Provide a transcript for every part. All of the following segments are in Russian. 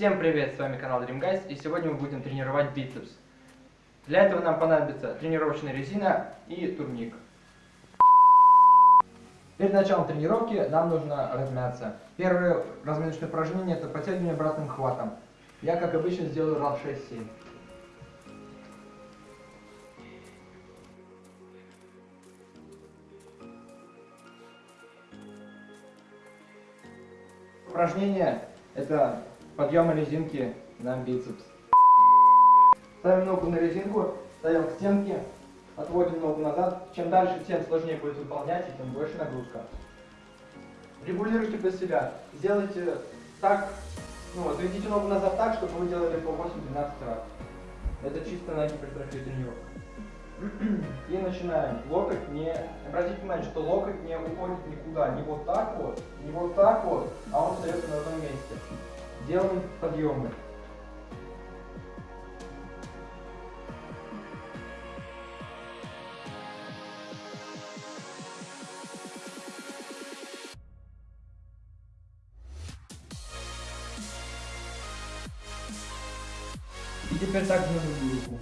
Всем привет, с вами канал Dream и сегодня мы будем тренировать бицепс. Для этого нам понадобится тренировочная резина и турник. Перед началом тренировки нам нужно размяться. Первое разминочное упражнение это подтягивание обратным хватом. Я, как обычно, сделаю раз 6-7. Упражнение это подъемы резинки на бицепс. Ставим ногу на резинку, ставим к стенке, отводим ногу назад. Чем дальше, тем сложнее будет выполнять, и тем больше нагрузка. Регулируйте под себя. Сделайте так, ну, отведите ногу назад так, чтобы вы делали по 8-12 раз. Это чисто на гипертрофию тренировка. И начинаем. Локоть не... Обратите внимание, что локоть не уходит никуда. Не вот так вот, не вот так вот, а он остается на одном месте. Делаем подъемы. И теперь так на другую руку.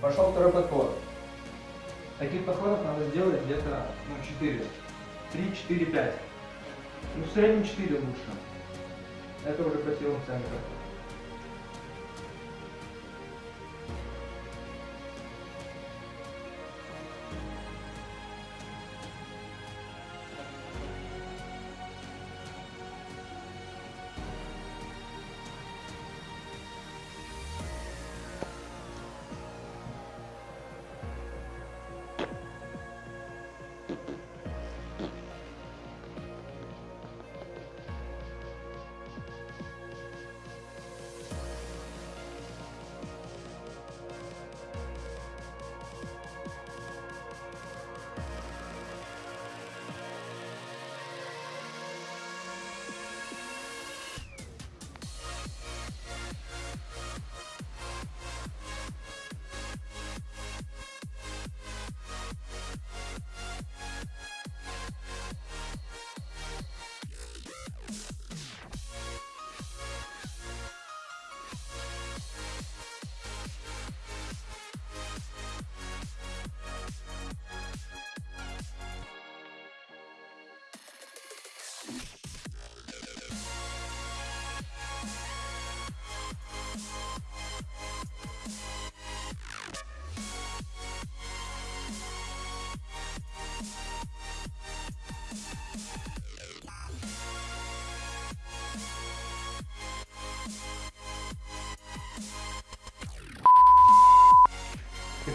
Пошел второй подход. Таких подходов надо сделать где-то ну, 4. 3, 4, 5. Ну, в среднем 4 лучше. Это уже по силам сами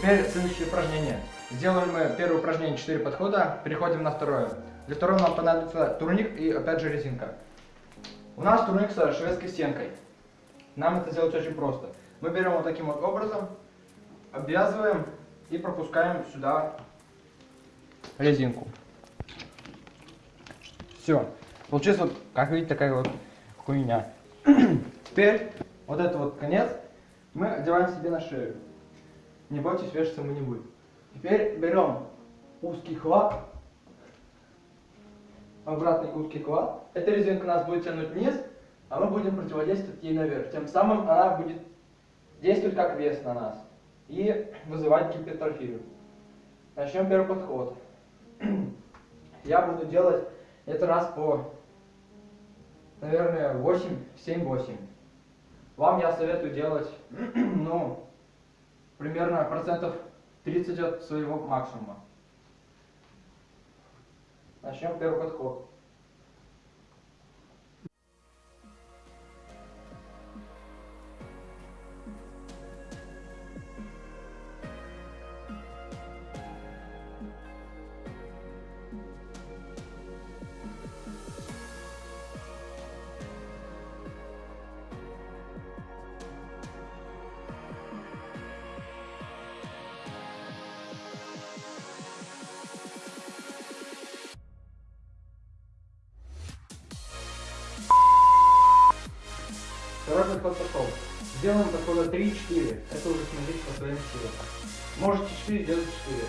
Теперь следующее упражнение. Сделаем мы первое упражнение 4 подхода, переходим на второе. Для второго нам понадобится турник и опять же резинка. У нас турник со шведской стенкой. нам это сделать очень просто. Мы берем вот таким вот образом, обвязываем и пропускаем сюда резинку. Все. Получилось вот, как видите, такая вот хуйня. Теперь вот этот вот конец мы одеваем себе на шею. Не бойтесь, вешаться мы не будем. Теперь берем узкий хват, обратный узкий хват. Эта резинка нас будет тянуть вниз, а мы будем противодействовать ей наверх. Тем самым она будет действовать как вес на нас и вызывать гипертрофию. Начнем первый подход. Я буду делать это раз по, наверное, 8, 7-8. Вам я советую делать, ну, примерно процентов 30 от своего максимума. Начнем первый подход. Подхода 3-4. Это уже смотрите по своим силам. Можете 4, делать 4.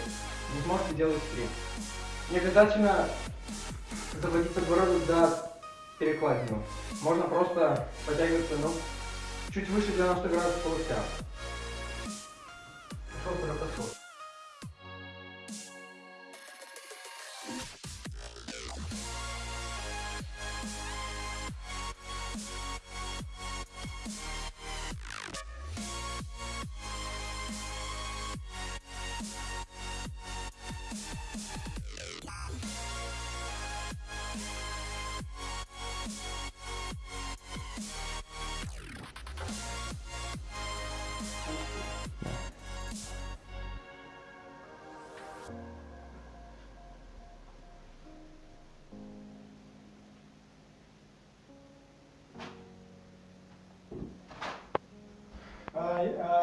Не сможете делать 3. Не обязательно заводить подбородок до перекладину. Можно просто подтягиваться, ну, чуть выше 90 градусов. Пошел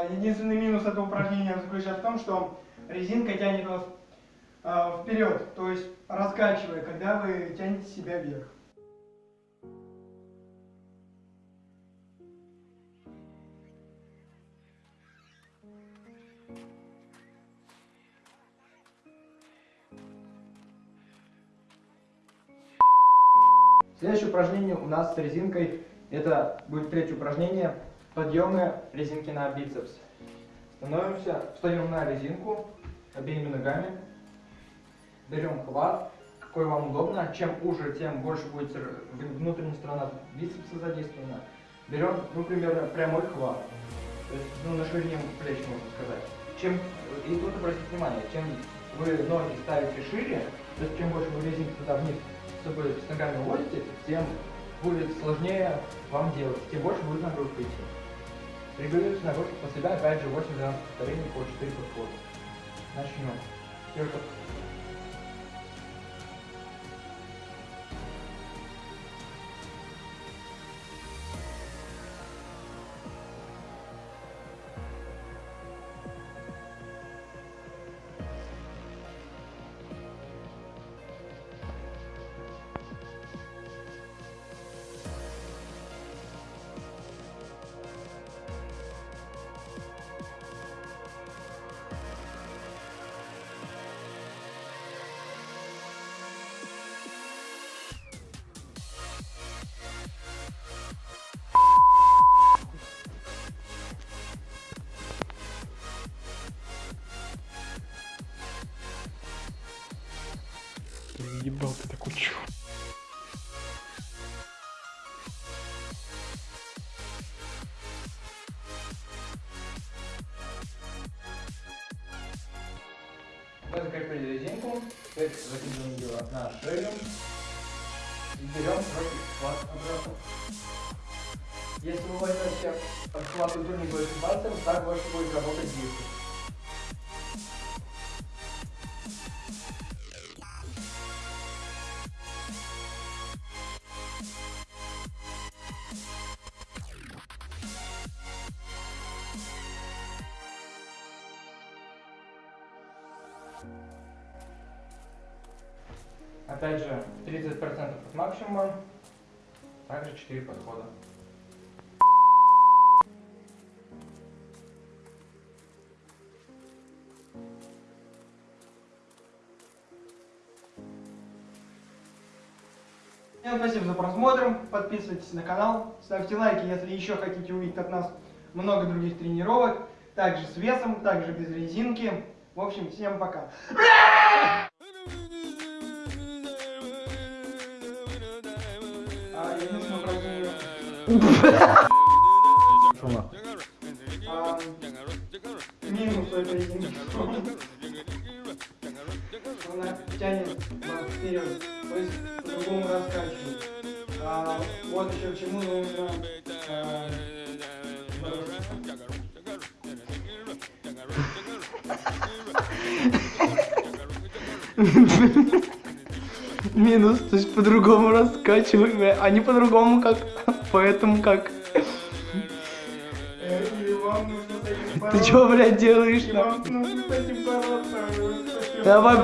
Единственный минус этого упражнения заключается в том, что резинка тянет вас а, вперед, то есть раскачивая, когда вы тянете себя вверх. Следующее упражнение у нас с резинкой. Это будет третье упражнение. Подъемы резинки на бицепс. Становимся, встаем на резинку обеими ногами. Берем хват, какой вам удобно. Чем уже, тем больше будет внутренняя сторона бицепса задействована. Берем, ну, примерно прямой хват. То есть, ну, на ширине плеч, можно сказать. Чем, и тут обратите внимание, чем вы ноги ставите шире, то есть чем больше вы резинку туда вниз с собой с ногами уводите, тем будет сложнее вам делать, тем больше будет нагрузка идти. Регулируйте нагрузку по себя, опять же 8-12 повторений по 4 подхода. Начнем. Первый подход. Ебал ты такой чё? Мы закрепили резинку, теперь закидываем ее на шею и берем руки хват обратно. Если вы возьмете хват культурник большим пальцем, так больше будет работать бицепс. Опять же, 30% от максимума. Также 4 подхода. Всем спасибо за просмотр, подписывайтесь на канал, ставьте лайки, если еще хотите увидеть от нас много других тренировок, также с весом, также без резинки. В общем, всем пока. А, минус резинки. Она тянет есть по-другому раскачивает. Вот еще чему нужно а, Минус, то есть по-другому раскачиваем, а не по-другому как, поэтому как. Ты чё, блядь, делаешь? И на? вам